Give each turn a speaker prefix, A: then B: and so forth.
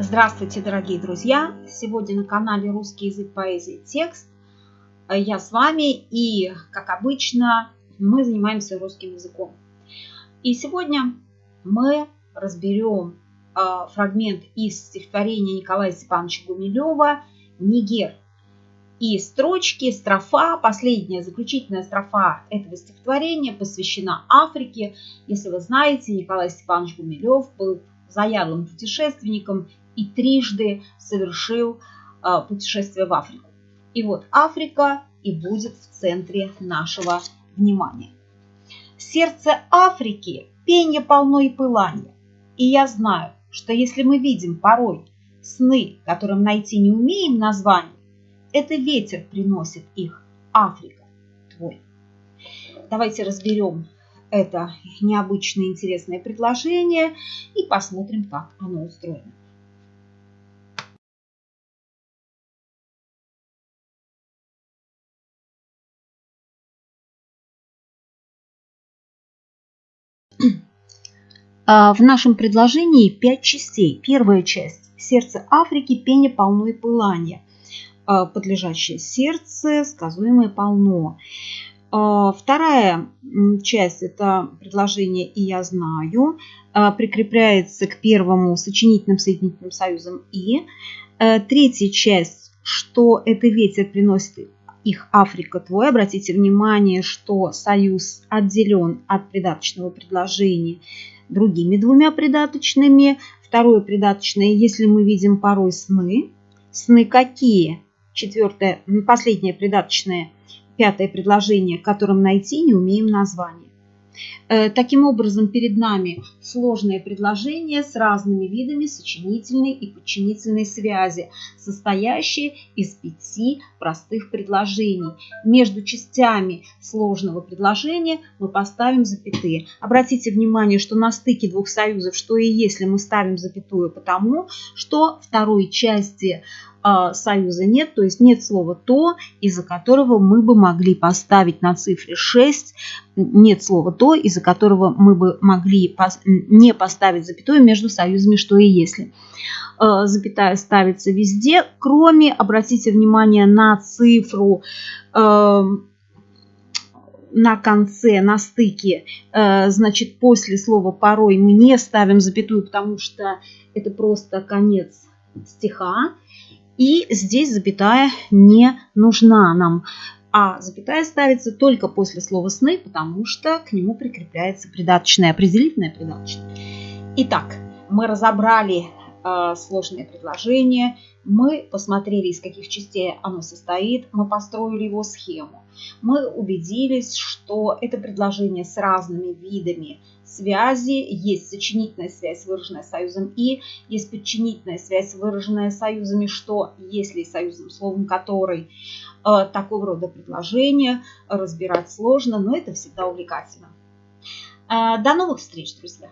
A: Здравствуйте, дорогие друзья! Сегодня на канале Русский язык поэзии текст. Я с вами и, как обычно, мы занимаемся русским языком. И сегодня мы разберем а, фрагмент из стихотворения Николая Степановича Гумилева «Нигер». И строчки, строфа, последняя заключительная строфа этого стихотворения посвящена Африке. Если вы знаете, Николай Степанович Гумилев был заядлым путешественником и трижды совершил а, путешествие в Африку. И вот Африка и будет в центре нашего внимания. Сердце Африки – пенье полно и пылание. И я знаю, что если мы видим порой сны, которым найти не умеем название, это ветер приносит их, Африка твой. Давайте разберем это необычное интересное предложение и посмотрим, как оно устроено. В нашем предложении пять частей. Первая часть – сердце Африки, пение полно и пылание. А, подлежащее сердце, сказуемое полно. А, вторая часть – это предложение «и я знаю», прикрепляется к первому сочинительным соединительным союзом «и». Третья часть, что это ветер приносит их Африка твой. Обратите внимание, что союз отделен от придаточного предложения другими двумя придаточными. Второе придаточное, если мы видим порой сны. Сны какие? Четвертое, последнее придаточное, пятое предложение, которым найти не умеем название. Э, таким образом, перед нами сложное предложение с разными видами сочинительной и подчинительной связи, состоящее из пяти простых предложений. Между частями сложного предложения мы поставим запятые. Обратите внимание, что на стыке двух союзов, что и если мы ставим запятую, потому что второй части союза нет, то есть нет слова «то», из-за которого мы бы могли поставить на цифре 6, нет слова «то», из-за которого мы бы могли не поставить запятую между союзами «что» и «если». А, запятая ставится везде, кроме, обратите внимание на цифру а, на конце, на стыке, значит, после слова «порой» мы не ставим запятую, потому что это просто конец стиха. И здесь запятая не нужна нам. А запятая ставится только после слова «сны», потому что к нему прикрепляется придаточное, определительное придаточное. Итак, мы разобрали сложное предложение, мы посмотрели, из каких частей оно состоит, мы построили его схему. Мы убедились, что это предложение с разными видами связи. Есть сочинительная связь, выраженная союзом «и», есть подчинительная связь, выраженная союзами «что», если союзом, словом «который». Э, такого рода предложения разбирать сложно, но это всегда увлекательно. Э, до новых встреч, друзья!